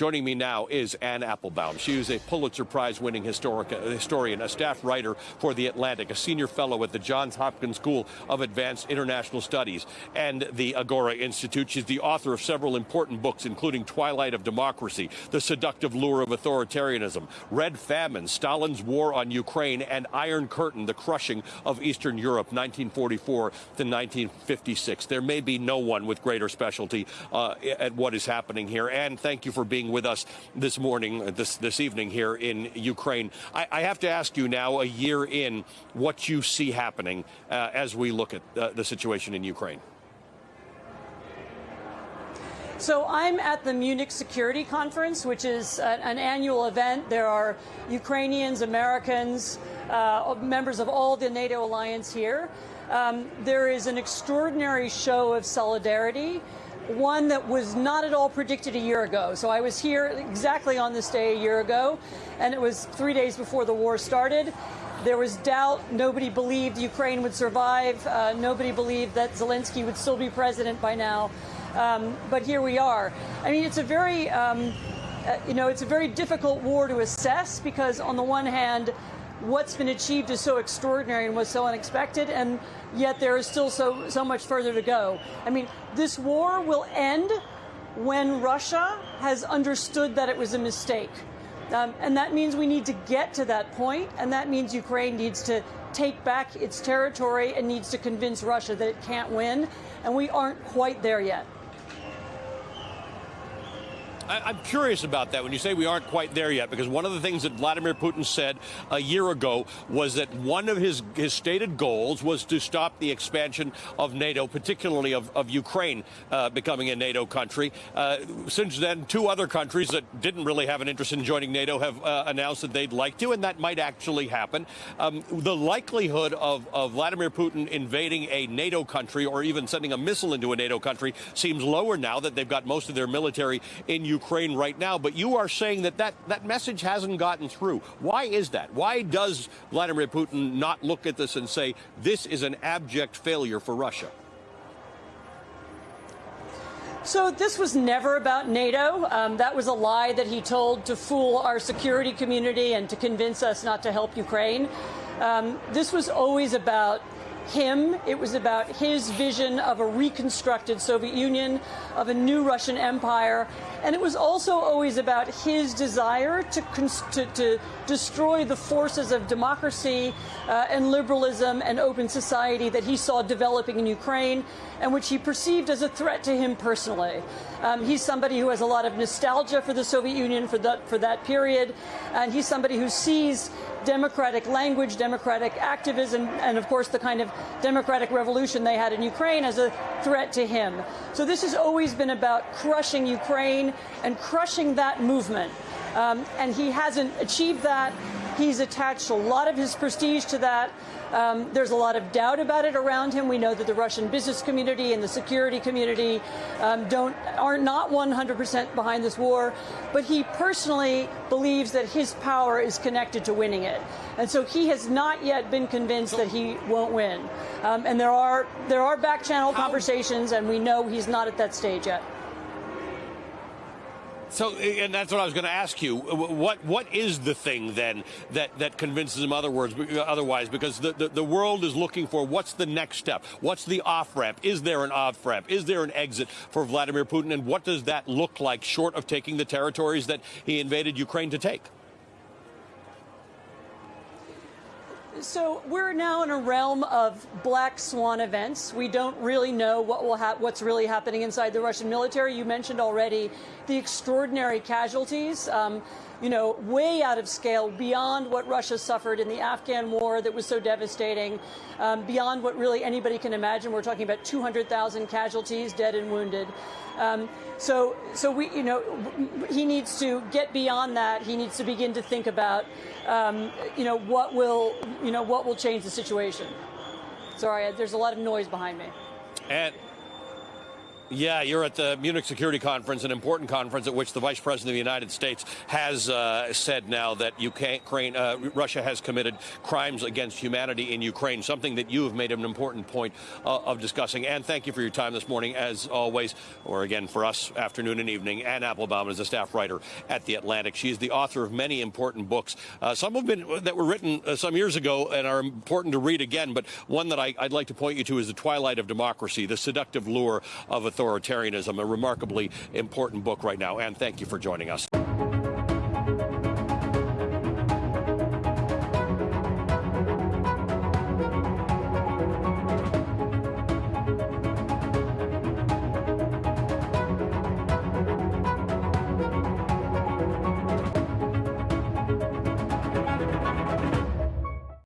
Joining me now is Anne Applebaum. She is a Pulitzer Prize winning historian, a staff writer for The Atlantic, a senior fellow at the Johns Hopkins School of Advanced International Studies and the Agora Institute. She's the author of several important books, including Twilight of Democracy, The Seductive Lure of Authoritarianism, Red Famine, Stalin's War on Ukraine, and Iron Curtain, The Crushing of Eastern Europe, 1944 to 1956. There may be no one with greater specialty uh, at what is happening here. And thank you for being with us this morning, uh, this, this evening here in Ukraine. I, I have to ask you now, a year in, what you see happening uh, as we look at uh, the situation in Ukraine. So I'm at the Munich Security Conference, which is an annual event. There are Ukrainians, Americans, uh, members of all the NATO alliance here. Um, there is an extraordinary show of solidarity one that was not at all predicted a year ago. So I was here exactly on this day a year ago, and it was three days before the war started. There was doubt. Nobody believed Ukraine would survive. Uh, nobody believed that Zelensky would still be president by now. Um, but here we are. I mean, it's a very, um, uh, you know, it's a very difficult war to assess because on the one hand, what's been achieved is so extraordinary and was so unexpected, and yet there is still so, so much further to go. I mean, this war will end when Russia has understood that it was a mistake. Um, and that means we need to get to that point, and that means Ukraine needs to take back its territory and needs to convince Russia that it can't win, and we aren't quite there yet. I, am curious about that when you say we aren't quite there yet, because one of the things that Vladimir Putin said a year ago was that one of his, his stated goals was to stop the expansion of NATO, particularly of, of Ukraine uh, becoming a NATO country. Uh, since then, two other countries that didn't really have an interest in joining NATO have uh, announced that they'd like to, and that might actually happen. Um, the likelihood of, of Vladimir Putin invading a NATO country or even sending a missile into a NATO country seems lower now that they've got most of their military in Ukraine. Ukraine right now, but you are saying that that, that message hasn't gotten through. Why is that? Why does Vladimir Putin not look at this and say this is an abject failure for Russia? So this was never about NATO. Um, that was a lie that he told to fool our security community and to convince us not to help Ukraine. Um, this was always about him. It was about his vision of a reconstructed Soviet Union, of a new Russian empire. And it was also always about his desire to, to, to destroy the forces of democracy uh, and liberalism and open society that he saw developing in Ukraine and which he perceived as a threat to him personally. Um, he's somebody who has a lot of nostalgia for the Soviet Union for that, for that period, and he's somebody who sees democratic language, democratic activism, and of course the kind of democratic revolution they had in Ukraine as a threat to him. So this has always been about crushing Ukraine and crushing that movement. Um, and he hasn't achieved that. He's attached a lot of his prestige to that. Um, there's a lot of doubt about it around him. We know that the Russian business community and the security community um, don't are not 100% behind this war, but he personally believes that his power is connected to winning it, and so he has not yet been convinced that he won't win. Um, and there are there are back channel conversations, and we know he's not at that stage yet. So, and that's what I was going to ask you. What what is the thing then that that convinces him other words, otherwise? Because the, the, the world is looking for what's the next step? What's the off ramp? Is there an off ramp? Is there an exit for Vladimir Putin? And what does that look like, short of taking the territories that he invaded Ukraine to take? So we're now in a realm of black swan events. We don't really know what will what's really happening inside the Russian military. You mentioned already the extraordinary casualties. Um, you know, way out of scale, beyond what Russia suffered in the Afghan war that was so devastating, um, beyond what really anybody can imagine. We're talking about 200,000 casualties, dead and wounded. Um, so, so we, you know, he needs to get beyond that. He needs to begin to think about, um, you know, what will, you know, what will change the situation. Sorry, there's a lot of noise behind me. Yeah, you're at the Munich Security Conference, an important conference at which the Vice President of the United States has uh, said now that Ukraine, uh, Russia has committed crimes against humanity in Ukraine, something that you have made an important point uh, of discussing. And thank you for your time this morning, as always, or again for us, afternoon and evening. Anne Applebaum is a staff writer at The Atlantic. She is the author of many important books. Uh, some have been that were written uh, some years ago and are important to read again, but one that I, I'd like to point you to is The Twilight of Democracy, The Seductive Lure of Authoritarianism, a remarkably important book right now. And thank you for joining us.